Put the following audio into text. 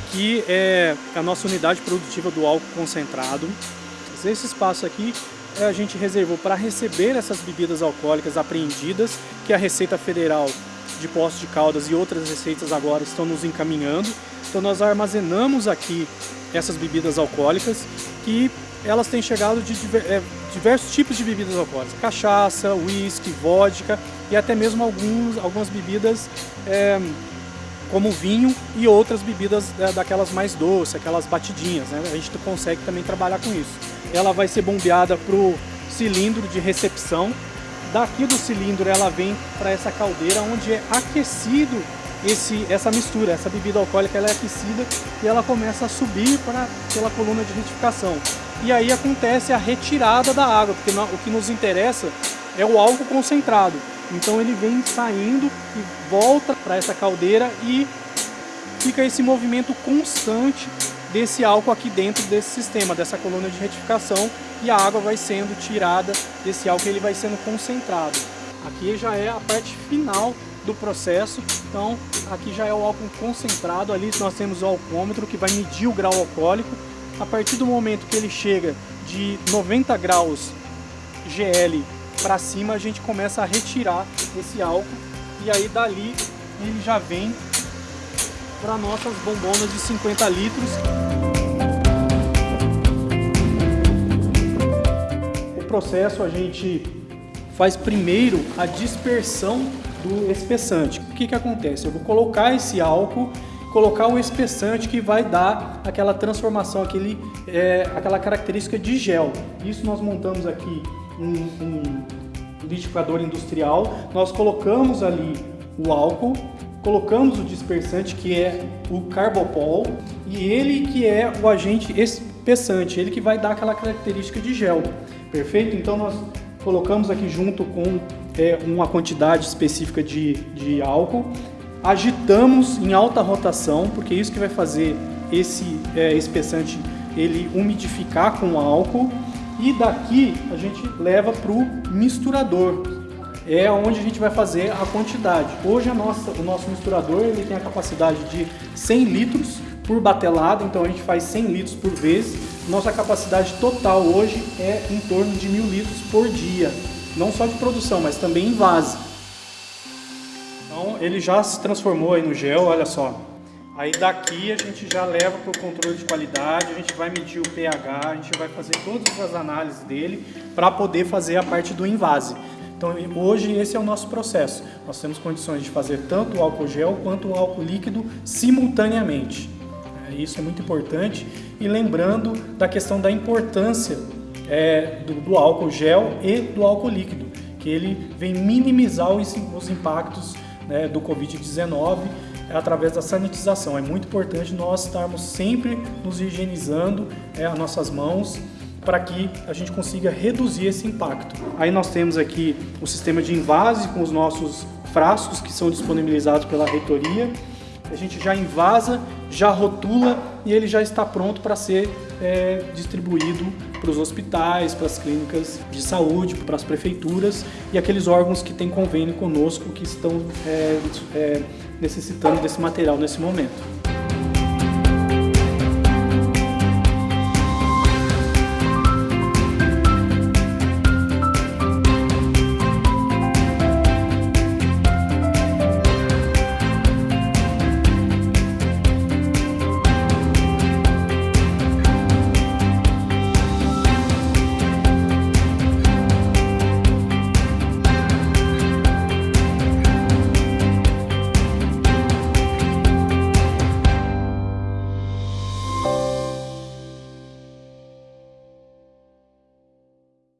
aqui é a nossa unidade produtiva do álcool concentrado. Esse espaço aqui é, a gente reservou para receber essas bebidas alcoólicas apreendidas, que a Receita Federal de Poços de Caldas e outras receitas agora estão nos encaminhando. Então nós armazenamos aqui essas bebidas alcoólicas que elas têm chegado de é, diversos tipos de bebidas alcoólicas, cachaça, uísque, vodka e até mesmo alguns, algumas bebidas é, como vinho e outras bebidas é, daquelas mais doces, aquelas batidinhas, né? a gente consegue também trabalhar com isso. Ela vai ser bombeada para o cilindro de recepção, daqui do cilindro ela vem para essa caldeira onde é aquecido esse, essa mistura, essa bebida alcoólica ela é aquecida e ela começa a subir para, pela coluna de retificação. E aí acontece a retirada da água, porque o que nos interessa é o álcool concentrado. Então ele vem saindo e volta para essa caldeira e fica esse movimento constante desse álcool aqui dentro desse sistema, dessa coluna de retificação e a água vai sendo tirada desse álcool, ele vai sendo concentrado. Aqui já é a parte final do processo, então aqui já é o álcool concentrado, ali nós temos o alcoômetro que vai medir o grau alcoólico. A partir do momento que ele chega de 90 graus GL para cima, a gente começa a retirar esse álcool e aí dali ele já vem para nossas bombonas de 50 litros. O processo a gente faz primeiro a dispersão do espessante. O que, que acontece? Eu vou colocar esse álcool, colocar o espessante que vai dar aquela transformação, aquele, é, aquela característica de gel. Isso nós montamos aqui um, um liquidificador industrial, nós colocamos ali o álcool, colocamos o dispersante que é o carbopol e ele que é o agente espessante, ele que vai dar aquela característica de gel, perfeito? Então nós colocamos aqui junto com é, uma quantidade específica de, de álcool, agitamos em alta rotação, porque é isso que vai fazer esse é, espessante ele umidificar com o álcool e daqui a gente leva para o misturador, é onde a gente vai fazer a quantidade. Hoje a nossa, o nosso misturador ele tem a capacidade de 100 litros por batelada, então a gente faz 100 litros por vez. Nossa capacidade total hoje é em torno de mil litros por dia, não só de produção, mas também em vase. Então ele já se transformou aí no gel, olha só. Aí daqui a gente já leva para o controle de qualidade, a gente vai medir o pH, a gente vai fazer todas as análises dele para poder fazer a parte do invase. Então hoje esse é o nosso processo. Nós temos condições de fazer tanto o álcool gel quanto o álcool líquido simultaneamente. É, isso é muito importante. E lembrando da questão da importância é, do, do, álcool gel e do álcool líquido, que ele vem minimizar os, os impactos né, do Covid-19 através da sanitização. É muito importante nós estarmos sempre nos higienizando é, as nossas mãos para que a gente consiga reduzir esse impacto. Aí nós temos aqui o sistema de invase com os nossos frascos que são disponibilizados pela reitoria. A gente já invasa, já rotula e ele já está pronto para ser é, distribuído para os hospitais, para as clínicas de saúde, para as prefeituras e aqueles órgãos que têm convênio conosco que estão é, é, necessitando desse material nesse momento.